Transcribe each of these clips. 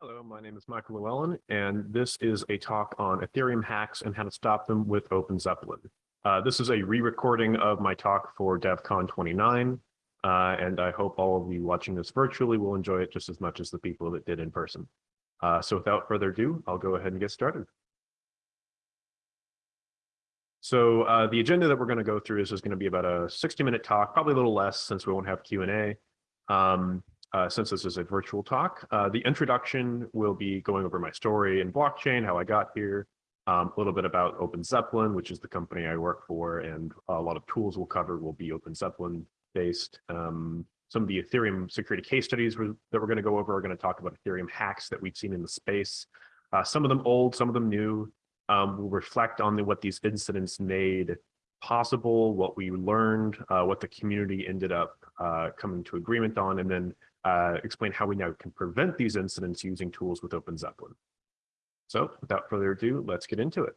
Hello, my name is Michael Llewellyn, and this is a talk on Ethereum hacks and how to stop them with Open Zeppelin. Uh, this is a re-recording of my talk for DEF CON 29, uh, and I hope all of you watching this virtually will enjoy it just as much as the people that did in person. Uh, so without further ado, I'll go ahead and get started. So uh, the agenda that we're going to go through is, is going to be about a 60 minute talk, probably a little less since we won't have Q&A. Um, uh, since this is a virtual talk. Uh, the introduction will be going over my story in blockchain, how I got here, um, a little bit about Open Zeppelin, which is the company I work for, and a lot of tools we'll cover will be Open Zeppelin based. Um, some of the Ethereum security case studies that we're going to go over are going to talk about Ethereum hacks that we've seen in the space. Uh, some of them old, some of them new. Um, we'll reflect on the, what these incidents made possible, what we learned, uh, what the community ended up uh, coming to agreement on, and then uh, explain how we now can prevent these incidents using tools with Open Zeppelin. So without further ado, let's get into it.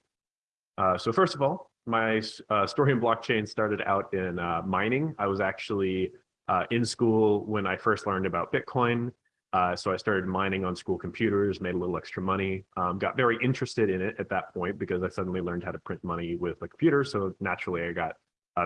Uh, so first of all, my uh, story in blockchain started out in uh, mining. I was actually uh, in school when I first learned about Bitcoin. Uh, so I started mining on school computers, made a little extra money, um, got very interested in it at that point because I suddenly learned how to print money with a computer. So naturally I got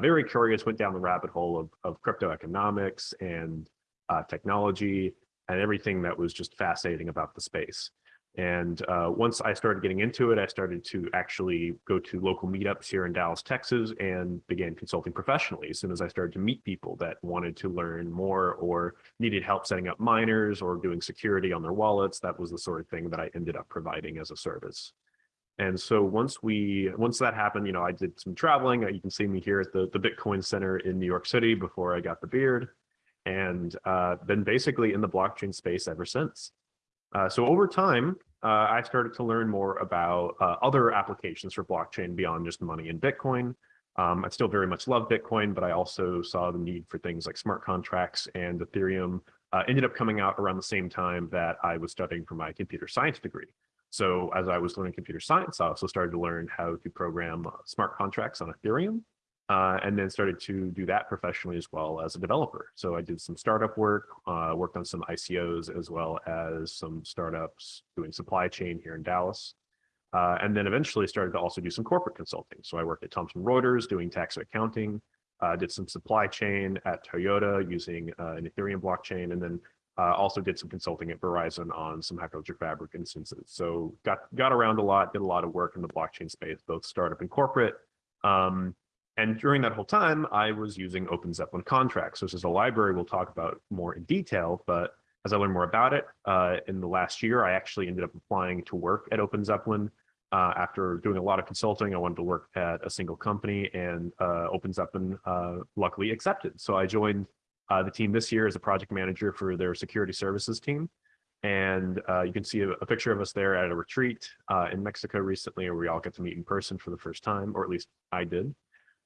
very curious, went down the rabbit hole of, of crypto economics and uh, technology, and everything that was just fascinating about the space. And uh, once I started getting into it, I started to actually go to local meetups here in Dallas, Texas, and began consulting professionally as soon as I started to meet people that wanted to learn more or needed help setting up miners or doing security on their wallets. That was the sort of thing that I ended up providing as a service. And so once we, once that happened, you know, I did some traveling. You can see me here at the, the Bitcoin Center in New York City before I got the beard and uh, been basically in the blockchain space ever since. Uh, so over time, uh, I started to learn more about uh, other applications for blockchain beyond just money and Bitcoin. Um, I still very much love Bitcoin, but I also saw the need for things like smart contracts and Ethereum uh, ended up coming out around the same time that I was studying for my computer science degree. So as I was learning computer science, I also started to learn how to program smart contracts on Ethereum uh, and then started to do that professionally as well as a developer. So I did some startup work, uh, worked on some ICOs as well as some startups doing supply chain here in Dallas. Uh, and then eventually started to also do some corporate consulting. So I worked at Thomson Reuters doing tax accounting, uh, did some supply chain at Toyota using uh, an Ethereum blockchain, and then uh, also did some consulting at Verizon on some Hyperledger Fabric instances. So got got around a lot, did a lot of work in the blockchain space, both startup and corporate. Um, and during that whole time, I was using Open Zeppelin contracts. So this is a library we'll talk about more in detail, but as I learned more about it, uh, in the last year, I actually ended up applying to work at Open Zeppelin. Uh, after doing a lot of consulting, I wanted to work at a single company and uh, Open Zeppelin uh, luckily accepted. So I joined uh, the team this year as a project manager for their security services team. And uh, you can see a, a, picture of us there at a retreat in Mexico recently, where we all get to meet in person for the first time, or at least I did.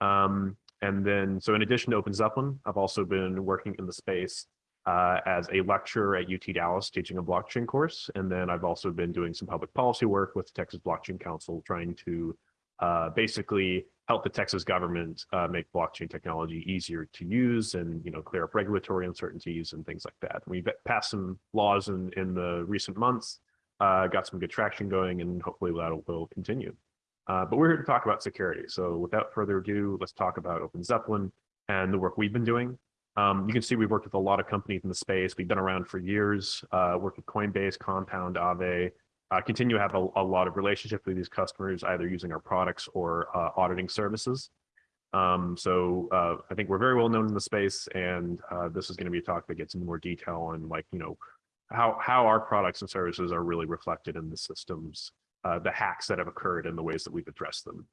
Um, and then, so in addition to Open Zeppelin, I've also been working in the space uh, as a lecturer at UT Dallas teaching a blockchain course. And then I've also been doing some public policy work with the Texas Blockchain Council, trying to uh, basically help the Texas government uh, make blockchain technology easier to use and you know clear up regulatory uncertainties and things like that. We've passed some laws in, in the recent months, uh, got some good traction going, and hopefully that will continue. Uh, but we're here to talk about security. So without further ado, let's talk about Open Zeppelin and the work we've been doing. Um, you can see we've worked with a lot of companies in the space. We've been around for years, uh, worked with Coinbase, Compound, Aave, uh, continue to have a, a, lot of relationships with these customers, either using our products or uh, auditing services. Um, so uh, I think we're very well known in the space, and uh, this is going to be a talk that gets into more detail on like, you know, how, how our products and services are really reflected in the systems uh, the hacks that have occurred and the ways that we've addressed them.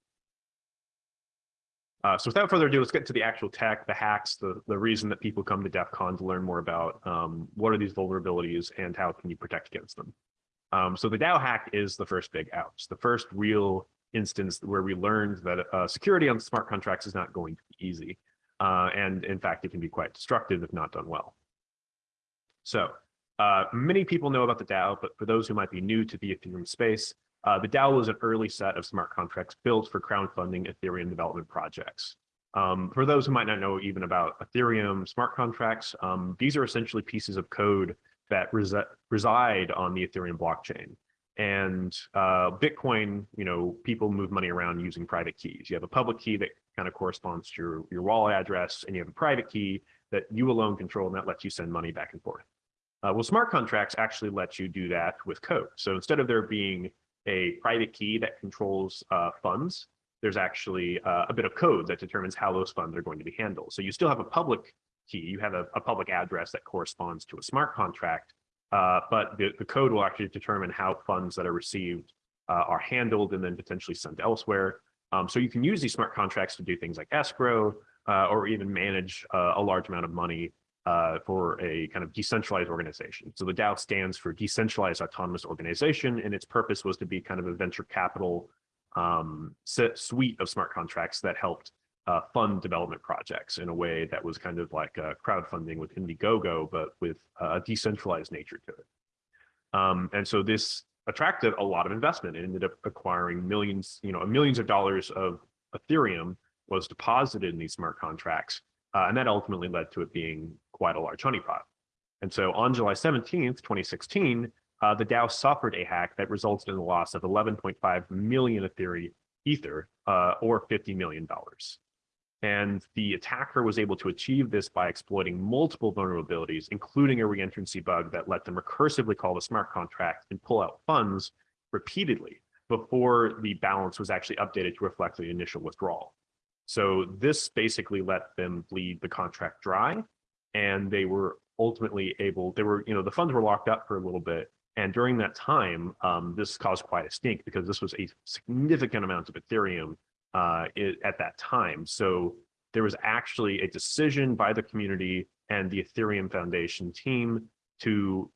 Uh, so without further ado, let's get to the actual tech, the hacks, the, the reason that people come to DEF CON to learn more about um, what are these vulnerabilities and how can you protect against them. Um, so the DAO hack is the first big ouch, the first real instance where we learned that uh, security on smart contracts is not going to be easy. Uh, and in fact, it can be quite destructive if not done well. So uh, many people know about the DAO, but for those who might be new to the Ethereum space, uh, the DAO was an early set of smart contracts built for crowdfunding Ethereum development projects. Um, for those who might not know even about Ethereum smart contracts, um, these are essentially pieces of code that resi reside on the Ethereum blockchain. And uh, Bitcoin, you know, people move money around using private keys. You have a public key that kind of corresponds to your, your wallet address, and you have a private key that you alone control, and that lets you send money back and forth. Uh, well, smart contracts actually let you do that with code. So instead of there being a private key that controls uh, funds, there's actually uh, a bit of code that determines how those funds are going to be handled. So you still have a public key, you have a, a public address that corresponds to a smart contract, uh, but the, the code will actually determine how funds that are received uh, are handled and then potentially sent elsewhere. Um, so you can use these smart contracts to do things like escrow uh, or even manage uh, a large amount of money uh, for a kind of decentralized organization. So the DAO stands for Decentralized Autonomous Organization, and its purpose was to be kind of a venture capital um, suite of smart contracts that helped uh, fund development projects in a way that was kind of like uh, crowdfunding with Indiegogo, but with a decentralized nature to it. Um, and so this attracted a lot of investment. It ended up acquiring millions, you know, millions of dollars of Ethereum was deposited in these smart contracts. Uh, and that ultimately led to it being quite a large honeypot. And so on July 17th, 2016, uh, the DAO suffered a hack that resulted in the loss of 11.5 million Ethereum Ether, uh, or $50 million. And the attacker was able to achieve this by exploiting multiple vulnerabilities, including a reentrancy bug that let them recursively call the smart contract and pull out funds repeatedly before the balance was actually updated to reflect the initial withdrawal. So this basically let them bleed the contract dry and they were ultimately able, they were, you know, the funds were locked up for a little bit. And during that time, um, this caused quite a stink because this was a significant amount of Ethereum uh, it, at that time. So there was actually a decision by the community and the Ethereum Foundation team to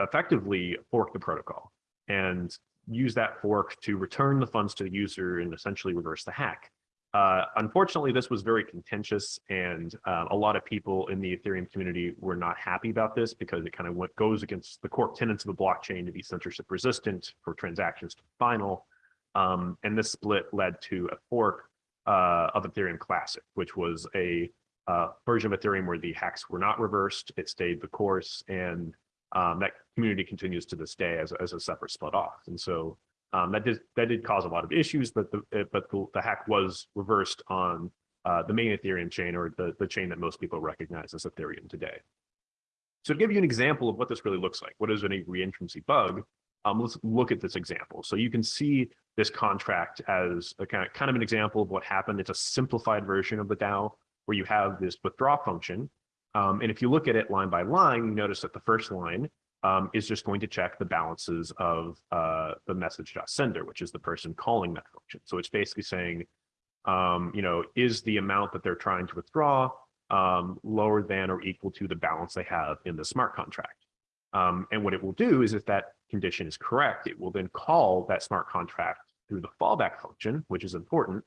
effectively fork the protocol and use that fork to return the funds to the user and essentially reverse the hack. Uh, unfortunately, this was very contentious and uh, a lot of people in the Ethereum community were not happy about this because it kind of goes against the core tenets of the blockchain to be censorship resistant for transactions to be final. Um, and this split led to a fork uh, of Ethereum Classic, which was a uh, version of Ethereum where the hacks were not reversed. It stayed the course, and um, that community continues to this day as, as a separate split off. And so um, that did that did cause a lot of issues, but the but the, the hack was reversed on uh, the main Ethereum chain or the the chain that most people recognize as Ethereum today. So to give you an example of what this really looks like, what is a reentrancy bug? Um, let's look at this example. So you can see this contract as a kind of, kind of an example of what happened. It's a simplified version of the DAO where you have this withdraw function. Um, and if you look at it line by line, you notice that the first line um, is just going to check the balances of uh, the message.sender, which is the person calling that function. So it's basically saying, um, you know, is the amount that they're trying to withdraw um, lower than or equal to the balance they have in the smart contract? Um, and what it will do is if that condition is correct, it will then call that smart contract through the fallback function, which is important,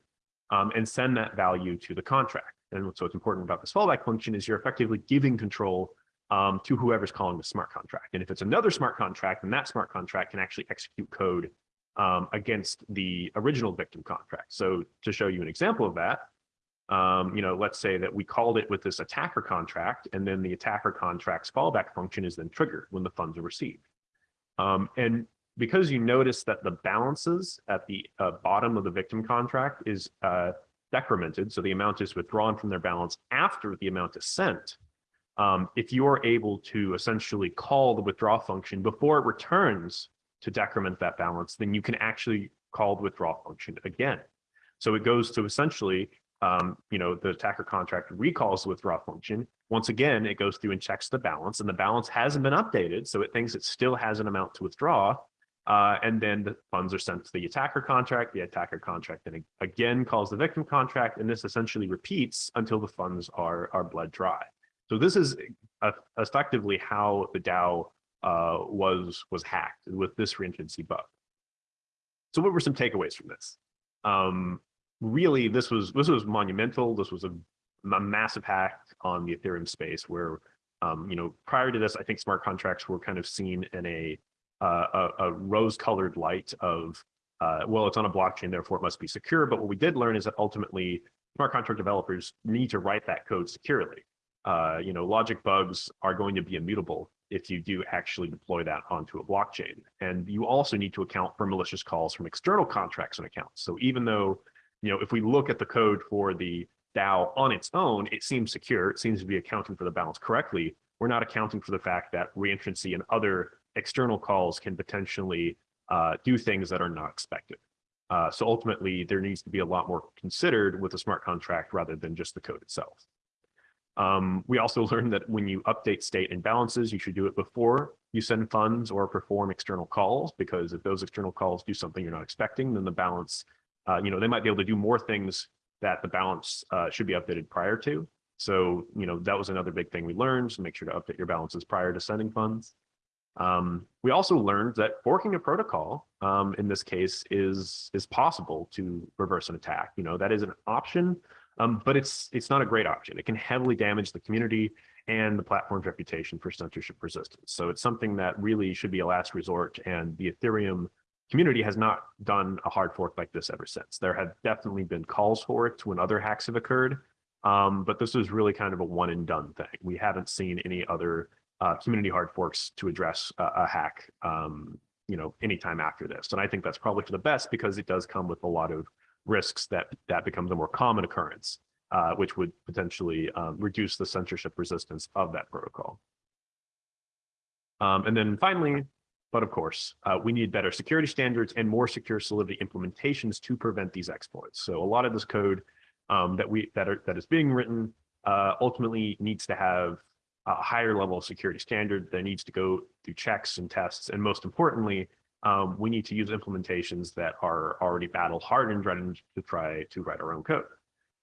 um, and send that value to the contract. And so what's important about this fallback function is you're effectively giving control um, to whoever's calling the smart contract. And if it's another smart contract, then that smart contract can actually execute code um, against the original victim contract. So to show you an example of that, um, you know, let's say that we called it with this attacker contract, and then the attacker contract's fallback function is then triggered when the funds are received. Um, and because you notice that the balances at the uh, bottom of the victim contract is uh, decremented, so the amount is withdrawn from their balance after the amount is sent, um, if you are able to essentially call the withdraw function before it returns to decrement that balance, then you can actually call the withdraw function again. So it goes to essentially, um, you know, the attacker contract recalls the withdraw function. Once again, it goes through and checks the balance and the balance hasn't been updated. So it thinks it still has an amount to withdraw. Uh, and then the funds are sent to the attacker contract. The attacker contract then again calls the victim contract. And this essentially repeats until the funds are, are bled dry. So this is effectively how the DAO uh, was was hacked with this reentrancy bug. So what were some takeaways from this? Um, really, this was this was monumental. This was a, a massive hack on the Ethereum space where, um, you know, prior to this, I think smart contracts were kind of seen in a uh, a, a rose-colored light of, uh, well, it's on a blockchain, therefore it must be secure. But what we did learn is that ultimately smart contract developers need to write that code securely. Uh, you know, logic bugs are going to be immutable if you do actually deploy that onto a blockchain. And you also need to account for malicious calls from external contracts and accounts. So even though, you know, if we look at the code for the DAO on its own, it seems secure. It seems to be accounting for the balance correctly. We're not accounting for the fact that reentrancy and other external calls can potentially uh, do things that are not expected. Uh, so ultimately, there needs to be a lot more considered with a smart contract rather than just the code itself. Um, we also learned that when you update state and balances, you should do it before you send funds or perform external calls, because if those external calls do something you're not expecting, then the balance, uh, you know, they might be able to do more things that the balance uh, should be updated prior to. So, you know, that was another big thing we learned, so make sure to update your balances prior to sending funds. Um, we also learned that forking a protocol, um, in this case, is is possible to reverse an attack. You know, that is an option, um, but it's it's not a great option. It can heavily damage the community and the platform's reputation for censorship resistance. So it's something that really should be a last resort, and the Ethereum community has not done a hard fork like this ever since. There have definitely been calls for it when other hacks have occurred, um, but this is really kind of a one and done thing. We haven't seen any other uh, community hard forks to address a, a hack, um, you know, anytime after this. And I think that's probably for the best because it does come with a lot of risks that that becomes a more common occurrence, uh, which would potentially um, reduce the censorship resistance of that protocol. Um, and then finally, but of course, uh, we need better security standards and more secure Solidity implementations to prevent these exploits. So a lot of this code um, that we that are that is being written uh, ultimately needs to have a higher level of security standard that needs to go through checks and tests, and most importantly, um, we need to use implementations that are already battle hardened rather to try to write our own code.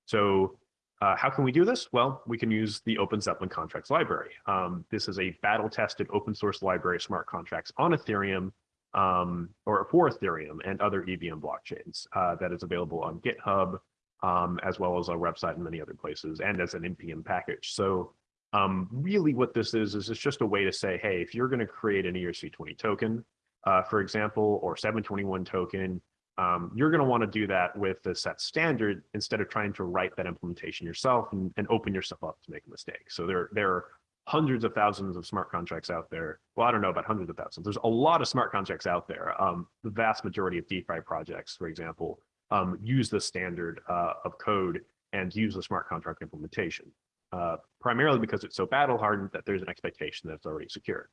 So uh, how can we do this? Well, we can use the Open Zeppelin contracts library. Um, this is a battle tested open source library of smart contracts on Ethereum um, or for Ethereum and other EVM blockchains uh, that is available on GitHub, um, as well as our website and many other places, and as an NPM package. So um, really what this is, is it's just a way to say, hey, if you're gonna create an ERC20 token, uh, for example, or 721 token, um, you're going to want to do that with the set standard instead of trying to write that implementation yourself and, and open yourself up to make a mistake. So there, there are hundreds of thousands of smart contracts out there. Well, I don't know about hundreds of thousands. There's a lot of smart contracts out there. Um, the vast majority of DeFi projects, for example, um, use the standard uh, of code and use the smart contract implementation, uh, primarily because it's so battle hardened that there's an expectation that it's already secure.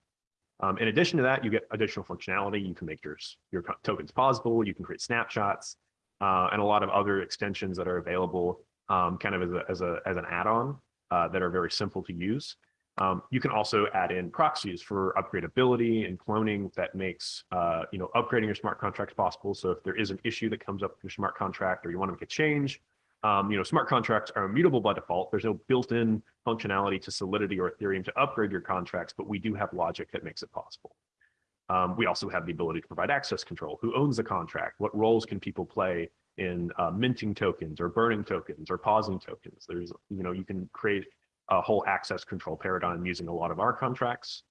Um, in addition to that, you get additional functionality. You can make your, your tokens pausable. You can create snapshots uh, and a lot of other extensions that are available um, kind of as, a, as, a, as an add-on uh, that are very simple to use. Um, you can also add in proxies for upgradability and cloning that makes uh, you know upgrading your smart contracts possible. So if there is an issue that comes up with your smart contract or you want to make a change, um, you know, smart contracts are immutable by default. There's no built-in functionality to Solidity or Ethereum to upgrade your contracts, but we do have logic that makes it possible. Um, we also have the ability to provide access control. Who owns the contract? What roles can people play in uh, minting tokens or burning tokens or pausing tokens? There's, you know, you can create a whole access control paradigm using a lot of our contracts.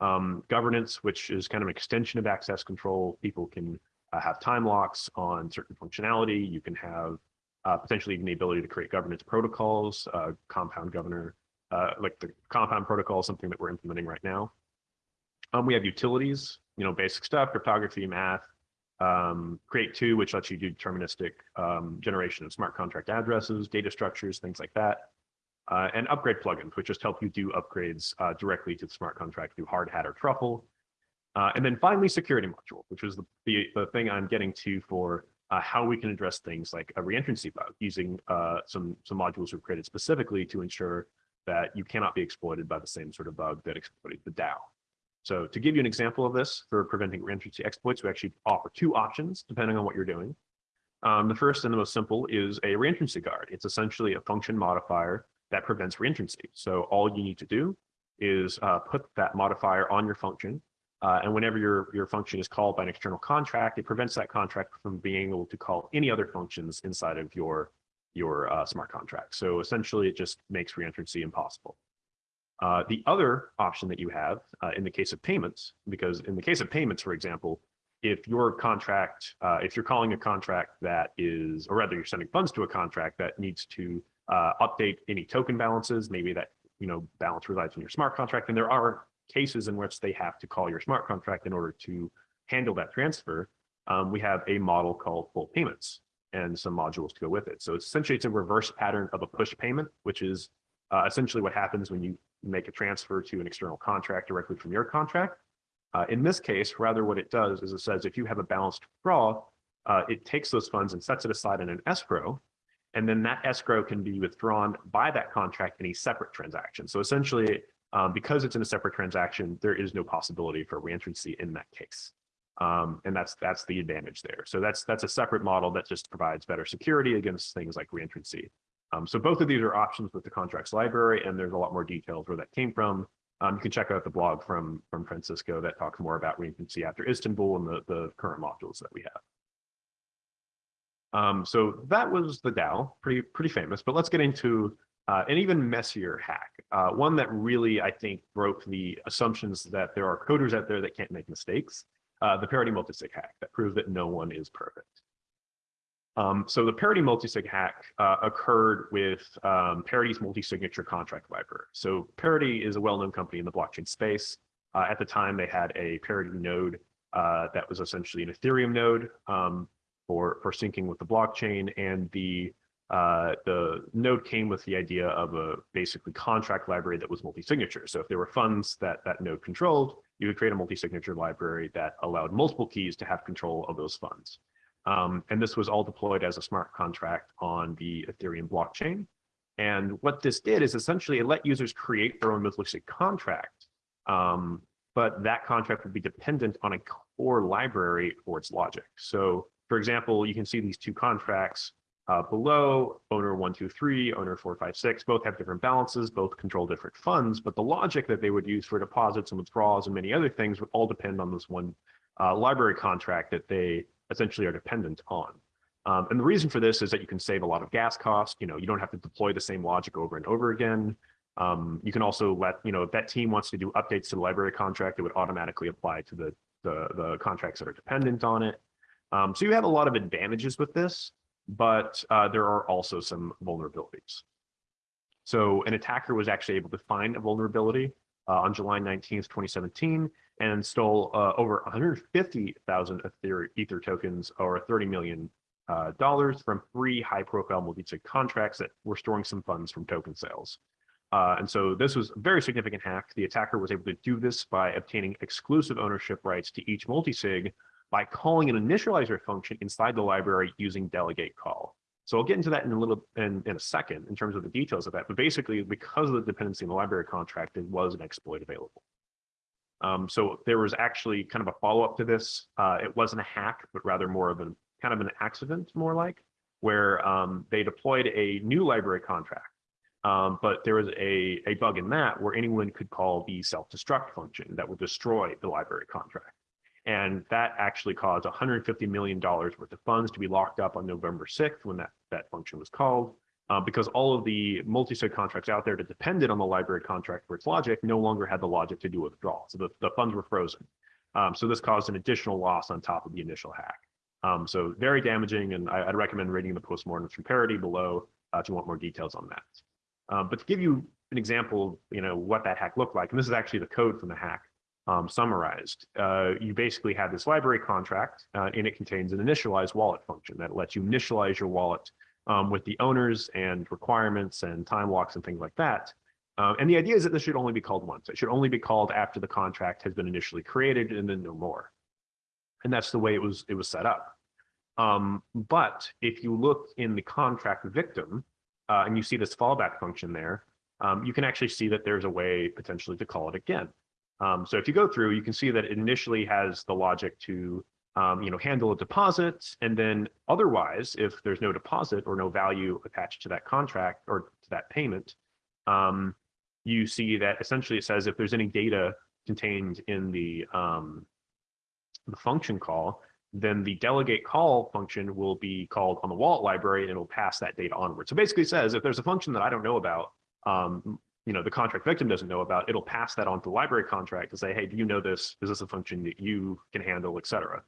Um, governance, which is kind of an extension of access control. People can uh, have time locks on certain functionality. You can have uh, potentially even the ability to create governance protocols, uh, compound governor, uh, like the compound protocol is something that we're implementing right now. Um, we have utilities, you know, basic stuff, cryptography, math, um, Create2, which lets you do deterministic um, generation of smart contract addresses, data structures, things like that. Uh, and upgrade plugins, which just help you do upgrades uh, directly to the smart contract through Hardhat or Truffle. Uh, and then finally, security module, which was the, the, the thing I'm getting to for uh, how we can address things like a reentrancy bug using uh, some, some modules we've created specifically to ensure that you cannot be exploited by the same sort of bug that exploited the DAO. So to give you an example of this for preventing reentrancy exploits, we actually offer two options depending on what you're doing. Um, the first and the most simple is a reentrancy guard. It's essentially a function modifier that prevents reentrancy. So all you need to do is uh, put that modifier on your function uh, and whenever your, your function is called by an external contract, it prevents that contract from being able to call any other functions inside of your, your uh, smart contract. So essentially, it just makes reentrancy impossible. Uh, the other option that you have uh, in the case of payments, because in the case of payments, for example, if your contract, uh, if you're calling a contract that is, or rather you're sending funds to a contract that needs to uh, update any token balances, maybe that you know, balance resides in your smart contract. And there are cases in which they have to call your smart contract in order to handle that transfer. Um, we have a model called pull payments and some modules to go with it. So essentially it's a reverse pattern of a push payment, which is uh, essentially what happens when you make a transfer to an external contract directly from your contract. Uh, in this case, rather what it does is it says if you have a balanced draw, uh, it takes those funds and sets it aside in an escrow, and then that escrow can be withdrawn by that contract in a separate transaction. So essentially, um, because it's in a separate transaction, there is no possibility for reentrancy in that case. Um, and that's that's the advantage there. So that's that's a separate model that just provides better security against things like reentrancy. Um, so both of these are options with the contracts library, and there's a lot more details where that came from. Um, you can check out the blog from from Francisco that talks more about reentrancy after Istanbul and the, the current modules that we have. Um, so that was the DAO, pretty pretty famous. But let's get into uh, an even messier hack, uh, one that really I think broke the assumptions that there are coders out there that can't make mistakes. Uh, the parity multisig hack that proved that no one is perfect. Um, so the parity multisig hack uh, occurred with um, Parity's multi-signature contract library. So Parity is a well-known company in the blockchain space. Uh, at the time, they had a Parity node that was essentially an Ethereum node um, for, for syncing with the blockchain. And the, uh, the node came with the idea of a basically contract library that was multi-signature. So if there were funds that that node controlled, you could create a multi-signature library that allowed multiple keys to have control of those funds. Um, and this was all deployed as a smart contract on the Ethereum blockchain. And what this did is essentially it let users create their own multi-sig contract, um, but that contract would be dependent on a core library for its logic. So for example, you can see these two contracts uh, below, owner 123, owner 456, both have different balances, both control different funds, but the logic that they would use for deposits and withdrawals and many other things would all depend on this one uh, library contract that they essentially are dependent on. Um, and the reason for this is that you can save a lot of gas cost. You know, you don't have to deploy the same logic over and over again. Um, you can also let, you know, if that team wants to do updates to the library contract, it would automatically apply to the, the, the contracts that are dependent on it. Um, so you have a lot of advantages with this, but uh, there are also some vulnerabilities. So an attacker was actually able to find a vulnerability uh, on July 19th, 2017, and stole uh, over 150,000 Ether, Ether tokens or 30 million uh, dollars from three high-profile multi-sig contracts that were storing some funds from token sales. Uh, and so this was a very significant hack. The attacker was able to do this by obtaining exclusive ownership rights to each multi-sig by calling an initializer function inside the library using delegate call. So I'll get into that in a little in, in a second in terms of the details of that. But basically, because of the dependency in the library contract, it was an exploit available. Um, so there was actually kind of a follow-up to this. Uh, it wasn't a hack, but rather more of a kind of an accident, more like, where um, they deployed a new library contract. Um, but there was a, a bug in that where anyone could call the self-destruct function that would destroy the library contract. And that actually caused $150 million worth of funds to be locked up on November 6th when that, that function was called uh, because all of the multi-sig contracts out there that depended on the library contract for its logic no longer had the logic to do withdrawal. So the, the funds were frozen. Um, so this caused an additional loss on top of the initial hack. Um, so very damaging, and I, would recommend reading the postmortem from Parity below uh, if you want more details on that. Um, but to give you an example, you know, what that hack looked like, and this is actually the code from the hack um, summarized. Uh, you basically have this library contract, uh, and it contains an initialize wallet function that lets you initialize your wallet um, with the owners and requirements and time locks and things like that. Um, and the idea is that this should only be called once. It should only be called after the contract has been initially created and then no more. And that's the way it was, it was set up. Um, but if you look in the contract victim uh, and you see this fallback function there, um, you can actually see that there's a way potentially to call it again. Um, so if you go through, you can see that it initially has the logic to um, you know, handle a deposit. And then otherwise, if there's no deposit or no value attached to that contract or to that payment, um, you see that essentially it says if there's any data contained in the, um, the function call, then the delegate call function will be called on the wallet library and it'll pass that data onward. So basically says if there's a function that I don't know about, um, you know, the contract victim doesn't know about, it'll pass that on to the library contract to say, hey, do you know this? Is this a function that you can handle, et cetera?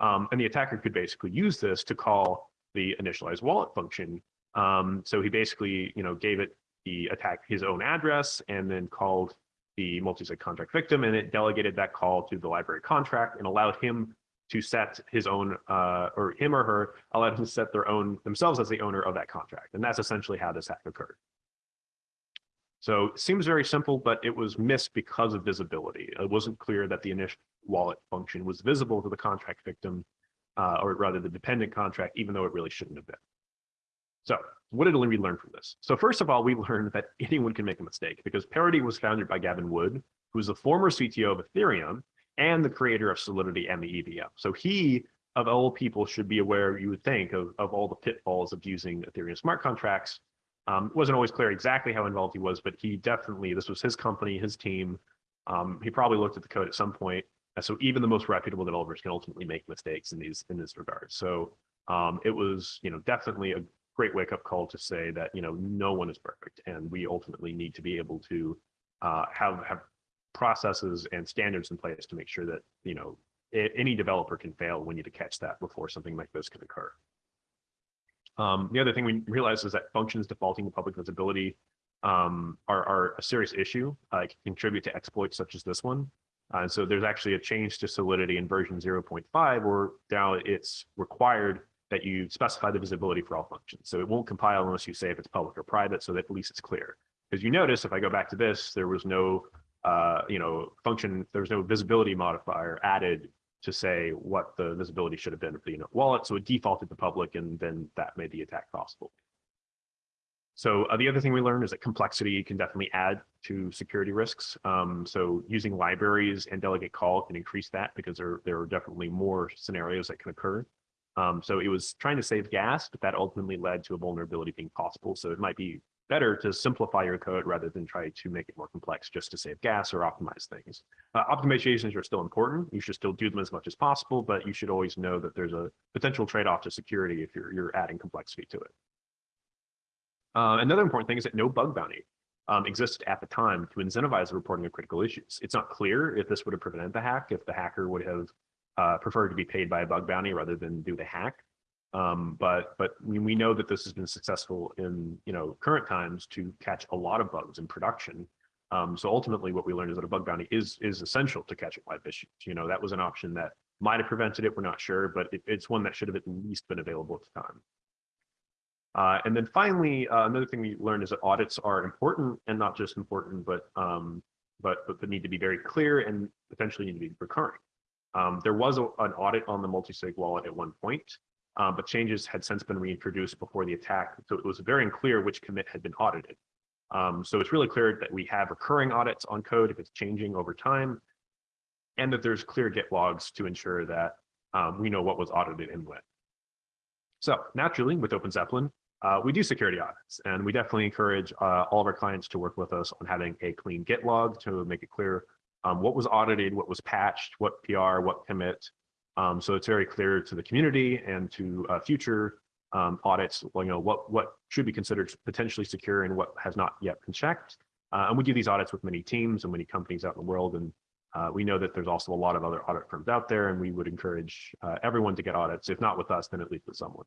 Um, and the attacker could basically use this to call the initialize wallet function. Um, so he basically, you know, gave it the attack his own address and then called the multi-sig contract victim and it delegated that call to the library contract and allowed him to set his own uh, or him or her allowed him to set their own themselves as the owner of that contract. And that's essentially how this hack occurred. So it seems very simple, but it was missed because of visibility. It wasn't clear that the initial wallet function was visible to the contract victim, uh, or rather the dependent contract, even though it really shouldn't have been. So what did we learn from this? So first of all, we learned that anyone can make a mistake because Parity was founded by Gavin Wood, who's the former CTO of Ethereum and the creator of Solidity and the EVM. So he, of all people, should be aware, you would think, of, of all the pitfalls of using Ethereum smart contracts um, wasn't always clear exactly how involved he was, but he definitely, this was his company, his team. Um, he probably looked at the code at some point. And so even the most reputable developers can ultimately make mistakes in these in this regard. So um, it was, you know, definitely a great wake up call to say that, you know, no one is perfect. And we ultimately need to be able to uh, have, have processes and standards in place to make sure that, you know, any developer can fail. We need to catch that before something like this can occur. Um, the other thing we realized is that functions defaulting to public visibility um, are, are, a serious issue, uh, can contribute to exploits such as this one. Uh, and so there's actually a change to Solidity in version 0.5 where now it's required that you specify the visibility for all functions. So it won't compile unless you say if it's public or private so that at least it's clear. Because you notice if I go back to this, there was no uh, you know, function, there was no visibility modifier added to say what the visibility should have been for the unit wallet. So it defaulted to public and then that made the attack possible. So uh, the other thing we learned is that complexity can definitely add to security risks. Um, so using libraries and delegate call can increase that because there, there are definitely more scenarios that can occur. Um, so it was trying to save gas, but that ultimately led to a vulnerability being possible. So it might be better to simplify your code rather than try to make it more complex just to save gas or optimize things. Uh, optimizations are still important. You should still do them as much as possible, but you should always know that there's a potential trade-off to security if you're, you're adding complexity to it. Uh, another important thing is that no bug bounty um, existed at the time to incentivize the reporting of critical issues. It's not clear if this would have prevented the hack, if the hacker would have uh, preferred to be paid by a bug bounty rather than do the hack. Um, but but we, we know that this has been successful in you know current times to catch a lot of bugs in production. Um, so ultimately, what we learned is that a bug bounty is is essential to catching live issues. You know that was an option that might have prevented it. We're not sure, but it, it's one that should have at least been available at the time. Uh, and then finally, uh, another thing we learned is that audits are important and not just important, but um, but but need to be very clear and potentially need to be recurring. Um, there was a, an audit on the multi-sig wallet at one point, uh, but changes had since been reintroduced before the attack. So it was very unclear which commit had been audited. Um, so it's really clear that we have recurring audits on code if it's changing over time, and that there's clear Git logs to ensure that um, we know what was audited and when. So naturally, with OpenZeppelin, uh, we do security audits, and we definitely encourage uh, all of our clients to work with us on having a clean Git log to make it clear um, what was audited, what was patched, what PR, what commit, um, so it's very clear to the community and to uh, future um, audits, well, you know, what, what should be considered potentially secure and what has not yet been checked. Uh, and we do these audits with many teams and many companies out in the world. And uh, we know that there's also a lot of other audit firms out there, and we would encourage uh, everyone to get audits, if not with us, then at least with someone.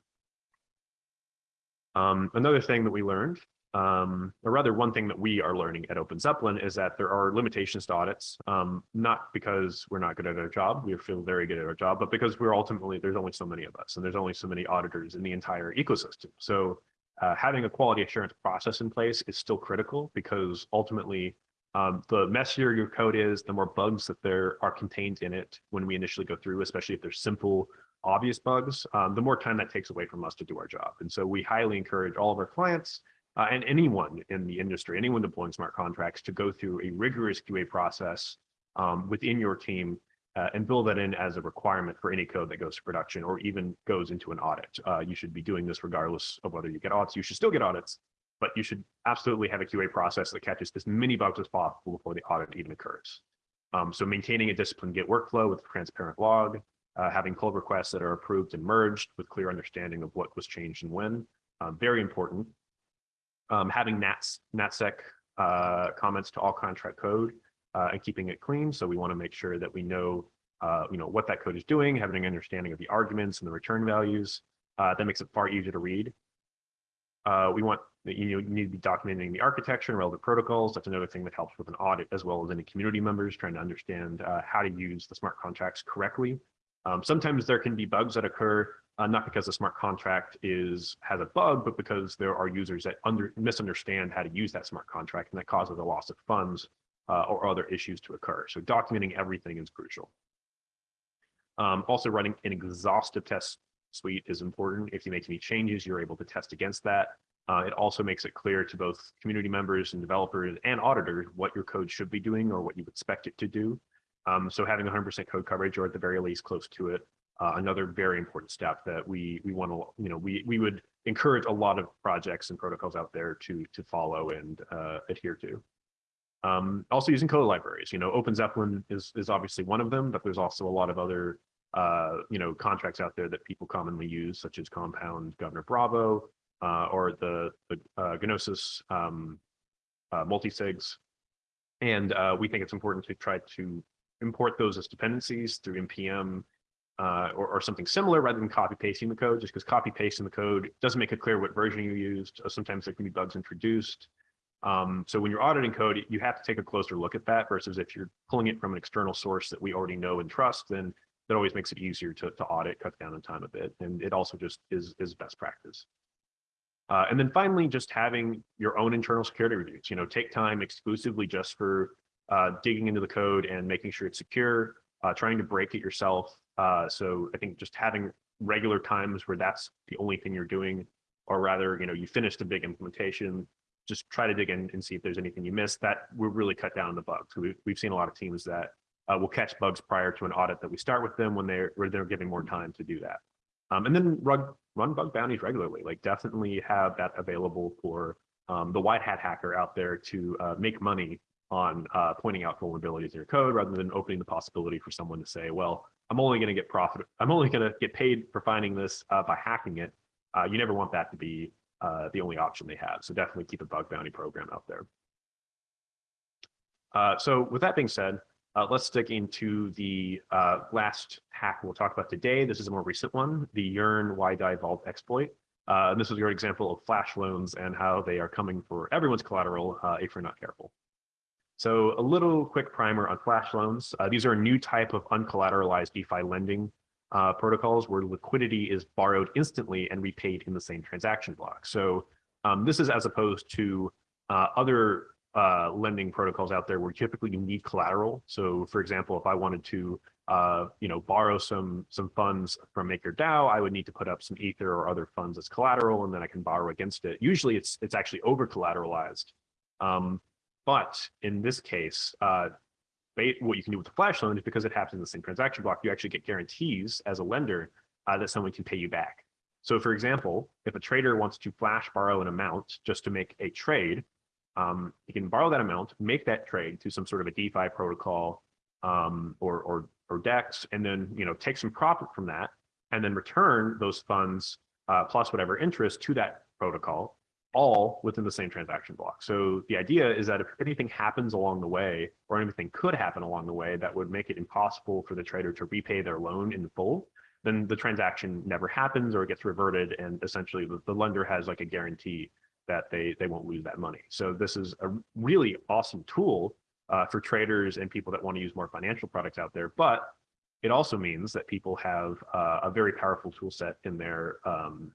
Um, another thing that we learned um, or rather one thing that we are learning at OpenZeppelin is that there are limitations to audits, um, not because we're not good at our job, we feel very good at our job, but because we're ultimately, there's only so many of us and there's only so many auditors in the entire ecosystem. So uh, having a quality assurance process in place is still critical because ultimately um, the messier your code is, the more bugs that there are contained in it when we initially go through, especially if there's simple, obvious bugs, um, the more time that takes away from us to do our job. And so we highly encourage all of our clients uh, and anyone in the industry, anyone deploying smart contracts to go through a rigorous QA process um, within your team uh, and build that in as a requirement for any code that goes to production or even goes into an audit. Uh, you should be doing this regardless of whether you get audits. You should still get audits, but you should absolutely have a QA process that catches as many bugs as possible before the audit even occurs. Um, so maintaining a disciplined Git workflow with transparent log, uh, having pull requests that are approved and merged with clear understanding of what was changed and when, uh, very important um, having NATS, NatSpec uh, comments to all contract code uh, and keeping it clean. So we want to make sure that we know, uh, you know, what that code is doing, having an understanding of the arguments and the return values. Uh, that makes it far easier to read. Uh, we want you need to be documenting the architecture and relevant protocols. That's another thing that helps with an audit as well as any community members trying to understand uh, how to use the smart contracts correctly. Um, sometimes there can be bugs that occur, uh, not because the smart contract is has a bug, but because there are users that under, misunderstand how to use that smart contract and that causes a loss of funds uh, or other issues to occur. So documenting everything is crucial. Um, also running an exhaustive test suite is important. If you make any changes, you're able to test against that. Uh, it also makes it clear to both community members and developers and auditors what your code should be doing or what you expect it to do. Um, so having 100% code coverage or at the very least close to it, uh, another very important step that we we want to, you know, we we would encourage a lot of projects and protocols out there to to follow and uh, adhere to. Um, also using code libraries, you know, Open Zeppelin is is obviously one of them, but there's also a lot of other uh, you know, contracts out there that people commonly use, such as Compound, Governor Bravo, uh, or the, the uh, Gnosis um, uh, multisigs. And we think it's important to try to import those as dependencies through npm uh, or, or, something similar rather than copy pasting the code, just because copy pasting the code doesn't make it clear what version you used. Sometimes there can be bugs introduced. Um, so when you're auditing code, you have to take a closer look at that versus if you're pulling it from an external source that we already know and trust, then that always makes it easier to, to audit, cut down on time a bit. And it also just is, is best practice. Uh, and then finally, just having your own internal security reviews, you know, take time exclusively just for uh, digging into the code and making sure it's secure, uh, trying to break it yourself. Uh, so I think just having regular times where that's the only thing you're doing, or rather, you know, you finish a big implementation, just try to dig in and see if there's anything you missed. That will really cut down the bugs. We've, we've seen a lot of teams that uh, will catch bugs prior to an audit that we start with them when they're where they're giving more time to do that. Um, and then run run bug bounties regularly. Like definitely have that available for um, the white hat hacker out there to uh, make money on uh, pointing out vulnerabilities in your code rather than opening the possibility for someone to say, well, I'm only going to get profit. I'm only going to get paid for finding this uh, by hacking it. Uh, you never want that to be uh, the only option they have. So definitely keep a bug bounty program out there. Uh, so with that being said, uh, let's dig into the last hack we'll talk about today. This is a more recent one, the Yearn yDAI Vault exploit. And this is great example of flash loans and how they are coming for everyone's collateral if you're not careful. So a little quick primer on flash loans. Uh, these are a new type of uncollateralized DeFi lending uh, protocols where liquidity is borrowed instantly and repaid in the same transaction block. So um, this is as opposed to other uh, lending protocols out there where typically you need collateral. So for example, if I wanted to, uh, you know, borrow some some funds from MakerDAO, I would need to put up some Ether or other funds as collateral, and then I can borrow against it. Usually it's it's actually over collateralized. Um, but in this case, uh, what you can do with the flash loan is because it happens in the same transaction block, you actually get guarantees as a lender uh, that someone can pay you back. So for example, if a trader wants to flash borrow an amount just to make a trade, um, you can borrow that amount, make that trade to some sort of a DeFi protocol um, or, or, or DEX, and then you know take some profit from that, and then return those funds uh, plus whatever interest to that protocol, all within the same transaction block. So the idea is that if anything happens along the way, or anything could happen along the way that would make it impossible for the trader to repay their loan in full, then the transaction never happens or it gets reverted, and essentially the, the lender has like a guarantee that they they won't lose that money. So this is a really awesome tool uh, for traders and people that want to use more financial products out there. But it also means that people have uh, a very powerful tool set in their um,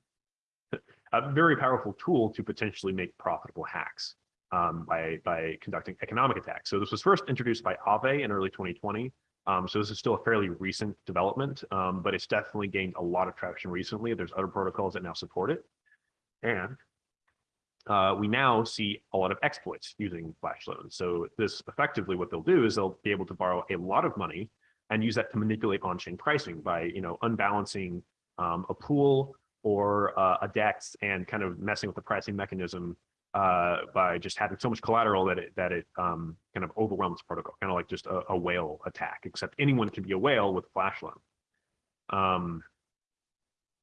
a very powerful tool to potentially make profitable hacks um, by by conducting economic attacks. So this was first introduced by Aave in early 2020. Um, so this is still a fairly recent development, um, but it's definitely gained a lot of traction recently. There's other protocols that now support it. And uh, we now see a lot of exploits using flash loans. So this effectively what they'll do is they'll be able to borrow a lot of money and use that to manipulate on-chain pricing by you know unbalancing um, a pool or uh, a DEX and kind of messing with the pricing mechanism uh, by just having so much collateral that it that it um, kind of overwhelms protocol, kind of like just a, a, whale attack. Except anyone can be a whale with flash loan. Um,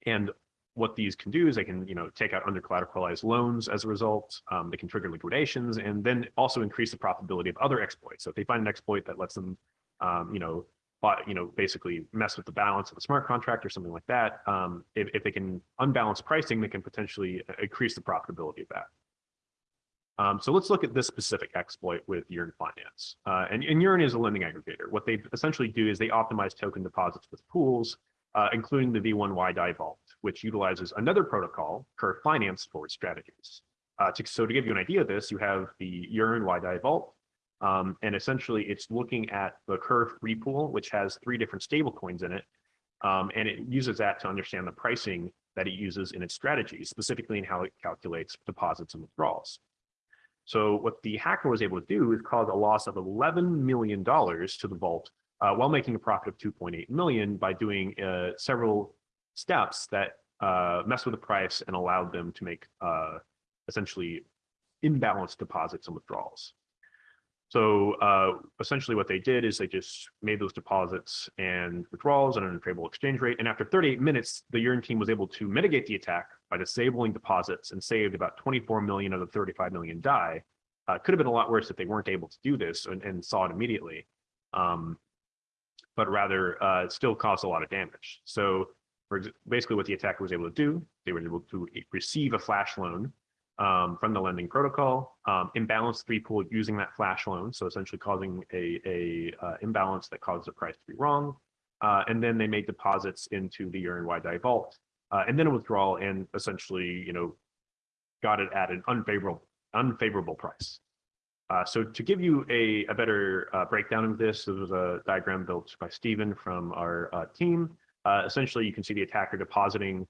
and what these can do is they can, you know, take out under collateralized loans as a result. Um, they can trigger liquidations and then also increase the profitability of other exploits. So if they find an exploit that lets them, um, you know, you know, basically mess with the balance of the smart contract or something like that, um, if, if they can unbalance pricing, they can potentially uh, increase the profitability of that. Um, so let's look at this specific exploit with Yearn Finance. Uh, and, and Yearn is a lending aggregator. What they essentially do is they optimize token deposits with pools, uh, including the V1 yDAI Vault, which utilizes another protocol, Curve Finance for strategies. Uh, to, so to give you an idea of this, you have the Yearn yDAI Vault, um, and essentially it's looking at the Curve three pool, which has three different stable coins in it. Um, and it uses that to understand the pricing that it uses in its strategies, specifically in how it calculates deposits and withdrawals. So what the hacker was able to do is cause a loss of $11 million to the vault uh, while making a profit of 2.8 million by doing uh, several steps that uh, mess with the price and allowed them to make uh, essentially imbalanced deposits and withdrawals. So uh, essentially what they did is they just made those deposits and withdrawals at an unfavorable exchange rate. And after 38 minutes, the Yearn team was able to mitigate the attack by disabling deposits and saved about 24 million of the 35 million DAI. Uh, could have been a lot worse if they weren't able to do this and, and saw it immediately. Um, but rather uh, still caused a lot of damage. So basically what the attacker was able to do, they were able to receive a flash loan um, from the lending protocol, um, imbalance three pool using that flash loan, so essentially causing a, a uh, imbalance that caused the price to be wrong. Uh, and then they made deposits into the yDAI vault, uh, and then a withdrawal, and essentially, you know, got it at an unfavorable unfavorable price. Uh, so to give you a, a better uh, breakdown of this, this was a diagram built by Stephen from our uh, team. essentially, you can see the attacker depositing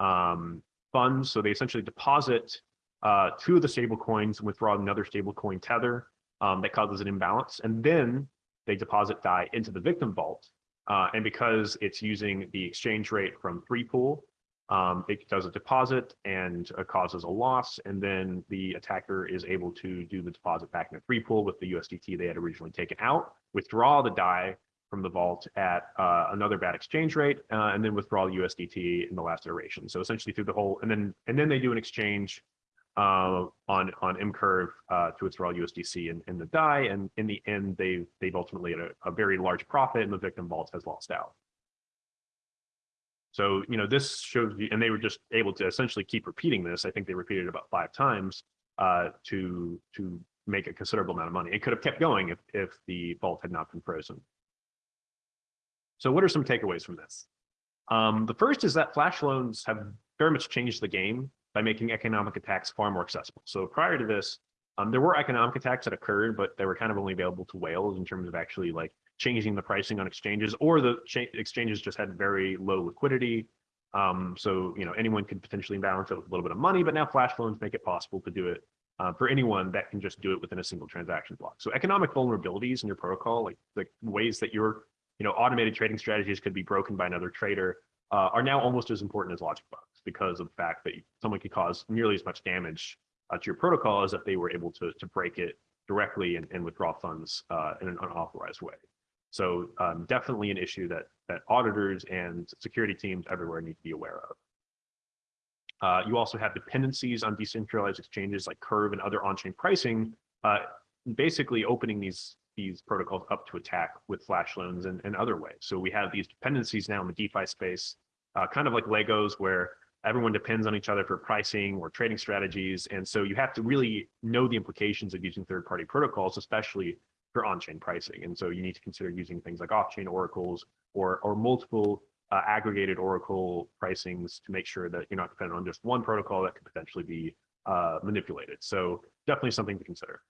um, funds. So they essentially deposit uh, two of the stable coins and withdraw another stable coin tether um, that causes an imbalance. And then they deposit DAI into the victim vault. Uh, and because it's using the exchange rate from three pool, um, it does a deposit and uh, causes a loss. And then the attacker is able to do the deposit back in the three pool with the USDT they had originally taken out, withdraw the DAI from the vault at uh, another bad exchange rate, uh, and then withdraw the USDT in the last iteration. So essentially through the whole, and then and then they do an exchange uh, on on mCurve uh, to withdraw USDC in, in the DAI, and in the end, they've they've ultimately had a, a, very large profit, and the victim vault has lost out. So you know this shows you, and they were just able to essentially keep repeating this. I think they repeated it about five times uh, to to make a considerable amount of money. It could have kept going if if the vault had not been frozen. So what are some takeaways from this? Um, the first is that flash loans have very much changed the game by making economic attacks far more accessible. So prior to this, um, there were economic attacks that occurred, but they were kind of only available to whales in terms of actually like changing the pricing on exchanges, or the exchanges just had very low liquidity. Um, so you know anyone could potentially balance it with a little bit of money, but now flash loans make it possible to do it uh, for anyone that can just do it within a single transaction block. So economic vulnerabilities in your protocol, like the ways that your you know automated trading strategies could be broken by another trader, uh, are now almost as important as logic bugs because of the fact that someone could cause nearly as much damage uh, to your protocol as if they were able to, to break it directly and, and withdraw funds uh, in an unauthorized way. So um, definitely an issue that that auditors and security teams everywhere need to be aware of. Uh, you also have dependencies on decentralized exchanges like Curve and other on-chain pricing, uh, basically opening these these protocols up to attack with flash loans and, and other ways. So we have these dependencies now in the DeFi space, uh, kind of like Legos, where everyone depends on each other for pricing or trading strategies. And so you have to really know the implications of using third-party protocols, especially for on-chain pricing. And so you need to consider using things like off-chain oracles or, or multiple uh, aggregated oracle pricings to make sure that you're not dependent on just one protocol that could potentially be uh, manipulated. So definitely something to consider.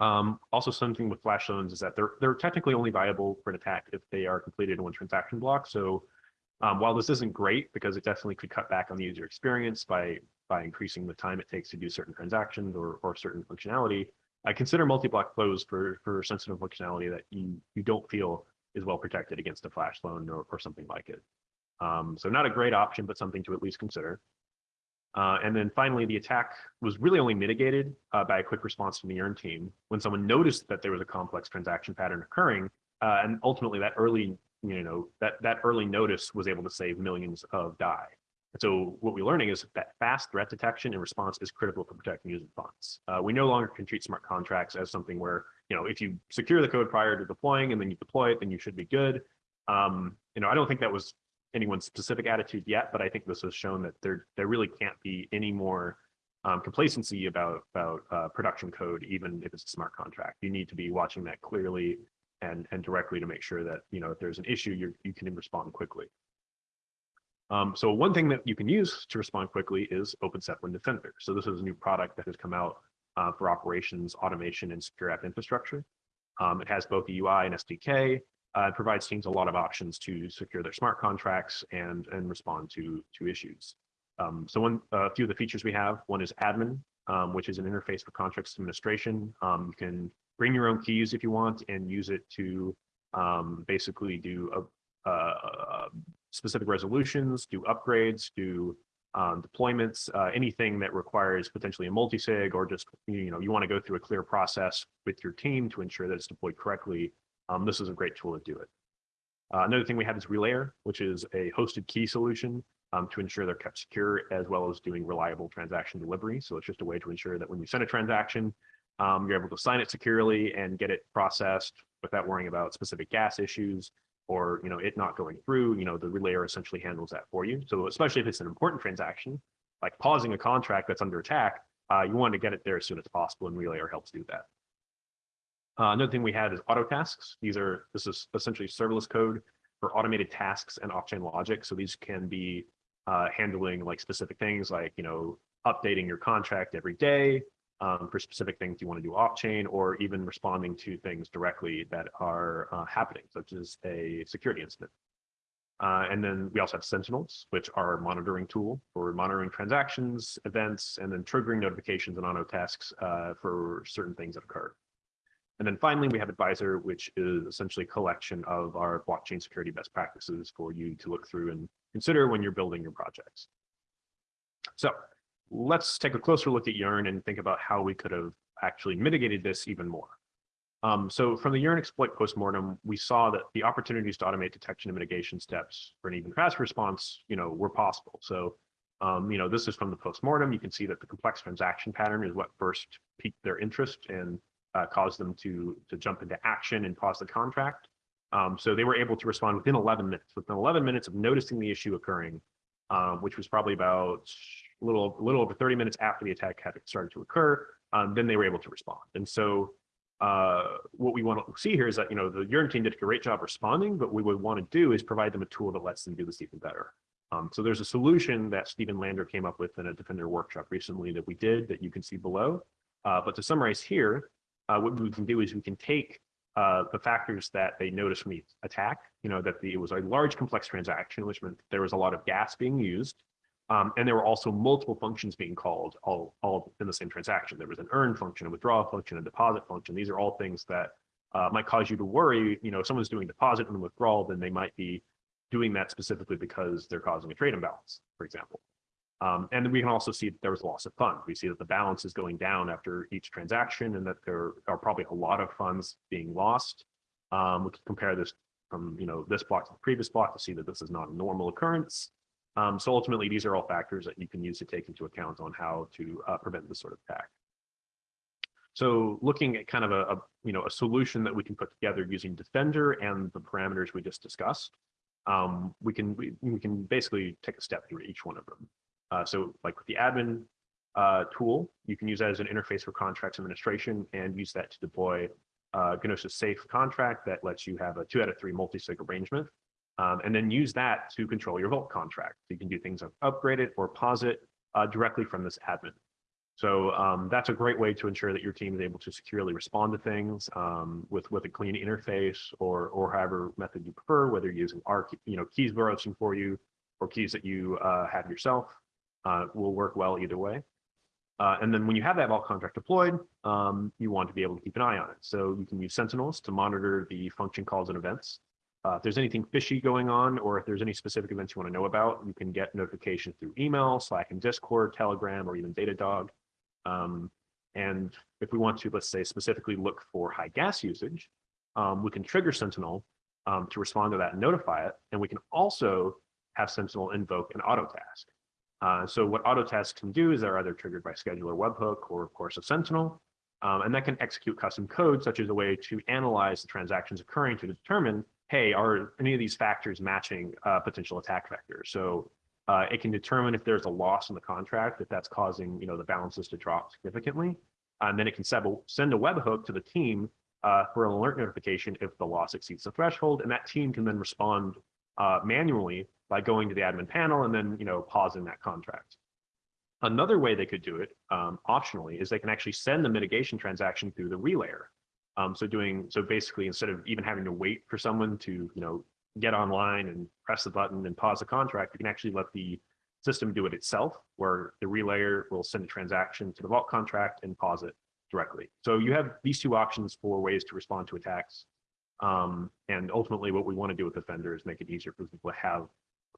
Um, also something with flash loans is that they're, they're technically only viable for an attack if they are completed in one transaction block. So um, while this isn't great because it definitely could cut back on the user experience by by increasing the time it takes to do certain transactions or, or certain functionality, I consider multi-block flows for, for sensitive functionality that you, you don't feel is well protected against a flash loan or, or something like it. Um, so not a great option, but something to at least consider. Uh, and then finally, the attack was really only mitigated uh, by a quick response from the Yearn team when someone noticed that there was a complex transaction pattern occurring. Uh, and ultimately, that early you know, that, that early notice was able to save millions of DAI. And so what we're learning is that fast threat detection and response is critical for protecting user funds. Uh, we no longer can treat smart contracts as something where, you know, if you secure the code prior to deploying and then you deploy it, then you should be good. Um, you know, I don't think that was anyone's specific attitude yet, but I think this has shown that there, there really can't be any more um, complacency about about uh, production code, even if it's a smart contract. You need to be watching that clearly and and directly to make sure that you know if there's an issue, you you can respond quickly. Um, so one thing that you can use to respond quickly is OpenZeppelin Defender. So this is a new product that has come out uh, for operations, automation, and secure app infrastructure. Um, it has both the UI and SDK. Uh, it provides teams a lot of options to secure their smart contracts and and respond to to issues. Um, so one, a few of the features we have, one is admin, um, which is an interface for contracts administration. Um, you can bring your own keys if you want and use it to um, basically do a specific resolutions, do upgrades, do um, deployments, uh, anything that requires potentially a multi-sig or just, you know, you want to go through a clear process with your team to ensure that it's deployed correctly. Um, this is a great tool to do it. Uh, another thing we have is Relayer, which is a hosted key solution um, to ensure they're kept secure as well as doing reliable transaction delivery. So it's just a way to ensure that when you send a transaction, um, you're able to sign it securely and get it processed without worrying about specific gas issues or you know it not going through. You know the relayer essentially handles that for you. So especially if it's an important transaction, like pausing a contract that's under attack, uh, you want to get it there as soon as possible, and Relayer helps do that. Uh, another thing we have is auto tasks. These are this is essentially serverless code for automated tasks and off-chain logic. So these can be uh, handling like specific things like, you know, updating your contract every day um, for specific things you want to do off chain or even responding to things directly that are uh, happening, such as a security incident. Uh, and then we also have Sentinels, which are a monitoring tool for monitoring transactions, events, and then triggering notifications and auto tasks uh, for certain things that occur. And then finally, we have Advisor, which is essentially a collection of our blockchain security best practices for you to look through and consider when you're building your projects. So let's take a closer look at Yearn and think about how we could have actually mitigated this even more. Um, so from the Yearn exploit postmortem, we saw that the opportunities to automate detection and mitigation steps for an even faster response, you know, were possible. So, um, you know, this is from the postmortem. You can see that the complex transaction pattern is what first piqued their interest and uh, caused them to to jump into action and pause the contract. Um, so they were able to respond within 11 minutes. Within 11 minutes of noticing the issue occurring, um, which was probably about a little, little over 30 minutes after the attack had started to occur, um, then they were able to respond. And so uh, what we want to see here is that, you know, the Yearn team did a great job responding, but what we would want to do is provide them a tool that lets them do this even better. Um, so there's a solution that Stephen Lander came up with in a Defender workshop recently that we did that you can see below. Uh, but to summarize here, uh, what we can do is we can take uh, the factors that they noticed the attack, you know, that the, it was a large complex transaction, which meant there was a lot of gas being used. Um, and there were also multiple functions being called all, all in the same transaction. There was an earn function, a withdraw function, a deposit function. These are all things that uh, might cause you to worry. You know, if someone's doing deposit and withdrawal, then they might be doing that specifically because they're causing a trade imbalance, for example. Um, and we can also see that there was loss of funds. We see that the balance is going down after each transaction and that there are probably a lot of funds being lost. Um, we can compare this from you know this block to the previous block to see that this is not a normal occurrence. Um, so ultimately, these are all factors that you can use to take into account on how to uh, prevent this sort of attack. So looking at kind of a, a, you know a solution that we can put together using Defender and the parameters we just discussed, um, we can we, we can basically take a step through each one of them. Uh, so like with the admin uh, tool, you can use that as an interface for contracts administration and use that to deploy uh, Gnosis Safe contract that lets you have a two out of three multi-sig arrangement. Um, and then use that to control your Vault contract. So you can do things like upgrade it or pause it uh, directly from this admin. So um, that's a great way to ensure that your team is able to securely respond to things um, with with a clean interface or or however method you prefer, whether you're using our you know keys we're for you or keys that you uh, have yourself uh, will work well either way. Uh, and then when you have that vault contract deployed, um, you want to be able to keep an eye on it. So you can use Sentinels to monitor the function calls and events. Uh, if there's anything fishy going on, or if there's any specific events you want to know about, you can get notifications through email, Slack and Discord, Telegram, or even Datadog. Um, and if we want to, let's say, specifically look for high gas usage, um, we can trigger Sentinel um, to respond to that and notify it. And we can also have Sentinel invoke an auto task. Uh, so what auto Autotask can do is they're either triggered by scheduler webhook or of course a Sentinel, um, and that can execute custom code such as a way to analyze the transactions occurring to determine, hey, are any of these factors matching uh, potential attack vectors? So Uh, it can determine if there's a loss in the contract, if that's causing, you know, the balances to drop significantly. And then it can send a, send a webhook to the team uh, for an alert notification if the loss exceeds the threshold, and that team can then respond uh, manually by going to the admin panel and then, you know, pausing that contract. Another way they could do it um, optionally is they can actually send the mitigation transaction through the relayer. Um, so doing so basically instead of even having to wait for someone to you know get online and press the button and pause the contract, you can actually let the system do it itself, where the relayer will send a transaction to the vault contract and pause it directly. So you have these two options for ways to respond to attacks. Um, and ultimately, what we want to do with Defender is make it easier for people to have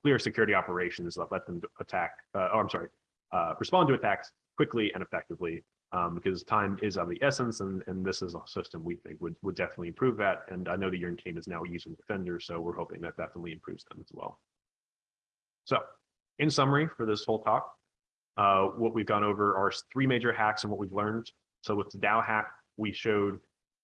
clear security operations that let them attack. Uh, oh, I'm sorry, uh, respond to attacks quickly and effectively um, because time is of the essence, and, and this is a system we think would, would definitely improve that. And I know that your team is now using Defender, so we're hoping that definitely improves them as well. So in summary for this whole talk, uh, what we've gone over are three major hacks and what we've learned. So with the DAO hack, we showed,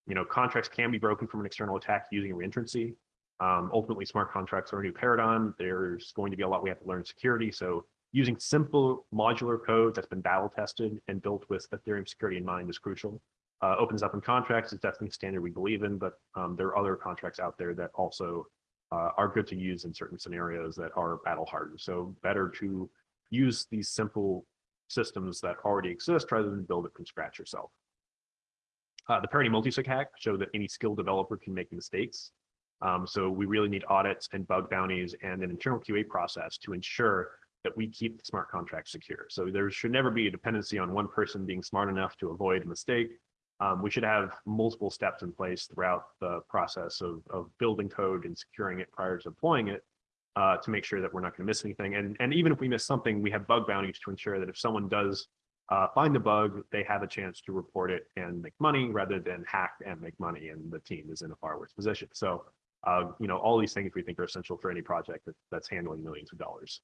you know, contracts can be broken from an external attack using reentrancy. Um, ultimately, smart contracts are a new paradigm. There's going to be a lot we have to learn in security. So using simple modular code that's been battle tested and built with Ethereum security in mind is crucial. Uh, OpenZeppelin contracts is definitely a standard we believe in, but um, there are other contracts out there that also uh, are good to use in certain scenarios that are battle hardened. So better to use these simple systems that already exist rather than build it from scratch yourself. Uh, the parity multisig hack showed that any skilled developer can make mistakes. Um, so we really need audits and bug bounties and an internal QA process to ensure that we keep the smart contract secure. So there should never be a dependency on one person being smart enough to avoid a mistake. Um, we should have multiple steps in place throughout the process of, of building code and securing it prior to deploying it uh, to make sure that we're not going to miss anything. And, and even if we miss something, we have bug bounties to ensure that if someone does uh, find the bug, they have a chance to report it and make money rather than hack and make money and the team is in a far worse position. So, uh, you know, all these things we think are essential for any project that, that's handling millions of dollars.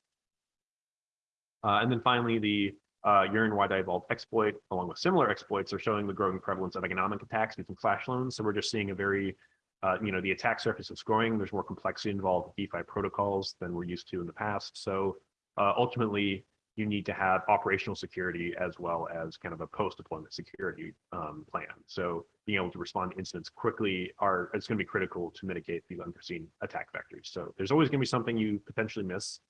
Uh, and then finally, the uh, Yearn yDAI vault exploit, along with similar exploits, are showing the growing prevalence of economic attacks using flash loans. So we're just seeing a very, uh, you know, the attack surface is growing. There's more complexity involved with DeFi protocols than we're used to in the past. So uh, ultimately, you need to have operational security as well as kind of a post-deployment security um, plan. So being able to respond to incidents quickly are it's going to be critical to mitigate these unforeseen attack vectors. So there's always going to be something you potentially miss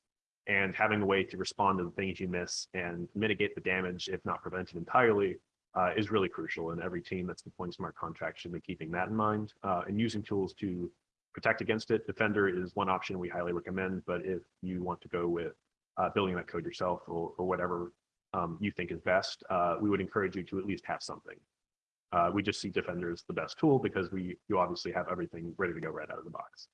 and having a way to respond to the things you miss and mitigate the damage, if not prevent it entirely, uh, is really crucial. And every team that's deploying smart contracts should be keeping that in mind uh, and using tools to protect against it. Defender is one option we highly recommend, but if you want to go with uh, building that code yourself or, or whatever um, you think is best, uh, we would encourage you to at least have something. Uh, we just see Defender as the best tool because we you obviously have everything ready to go right out of the box.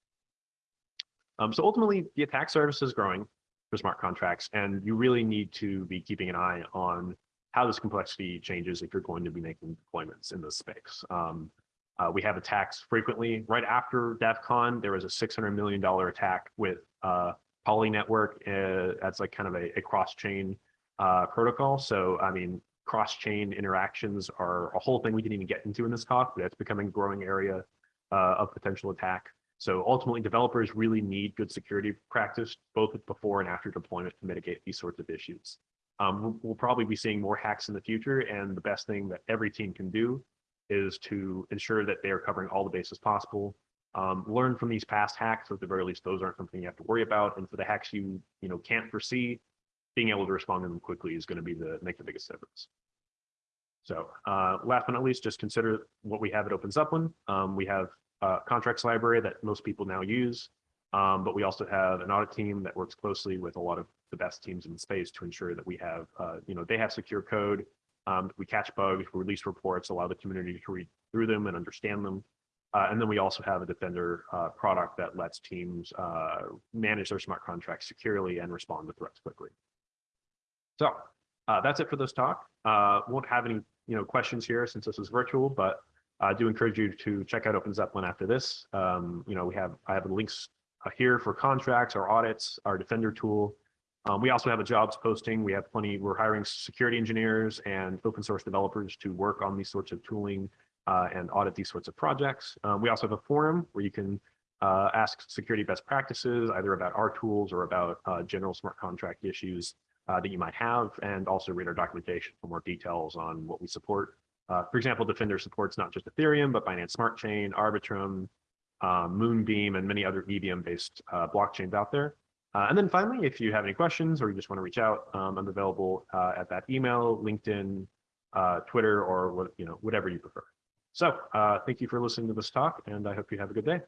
Um, so ultimately, the attack surface is growing for smart contracts. And you really need to be keeping an eye on how this complexity changes if you're going to be making deployments in this space. Um, uh, we have attacks frequently. Right after DEF CON, there was a $600 million attack with uh, Poly Network. Uh, that's like kind of a, a cross-chain uh, protocol. So, I mean, cross-chain interactions are a whole thing we didn't even get into in this talk, but it's becoming a growing area uh, of potential attack. So ultimately, developers really need good security practice, both before and after deployment to mitigate these sorts of issues. Um, we'll probably be seeing more hacks in the future, and the best thing that every team can do is to ensure that they are covering all the bases possible. Um, learn from these past hacks, so at the very least, those aren't something you have to worry about. And for the hacks you you know can't foresee, being able to respond to them quickly is going to be the make the biggest difference. So uh, last but not least, just consider what we have at Open. Um, we have uh, contracts library that most people now use. Um, but we also have an audit team that works closely with a lot of the best teams in the space to ensure that we have, uh, you know, they have secure code. Um, we catch bugs, we release reports, allow the community to read through them and understand them. Uh, and then we also have a Defender uh, product that lets teams uh, manage their smart contracts securely and respond to threats quickly. So uh, that's it for this talk. Uh, won't have any you know questions here since this is virtual, but I do encourage you to check out OpenZeppelin after this. Um, you know, we have I have links uh, here for contracts, our audits, our Defender tool. Um, we also have a jobs posting. We have plenty. We're hiring security engineers and open source developers to work on these sorts of tooling uh, and audit these sorts of projects. Um, we also have a forum where you can uh, ask security best practices, either about our tools or about uh, general smart contract issues uh, that you might have, and also read our documentation for more details on what we support. Uh, for example, Defender supports not just Ethereum, but Binance Smart Chain, Arbitrum, um, Moonbeam, and many other EVM-based blockchains out there. And then finally, if you have any questions or you just want to reach out, um, I'm available at that email, LinkedIn, Twitter, or you know whatever you prefer. So uh, thank you for listening to this talk, and I hope you have a good day.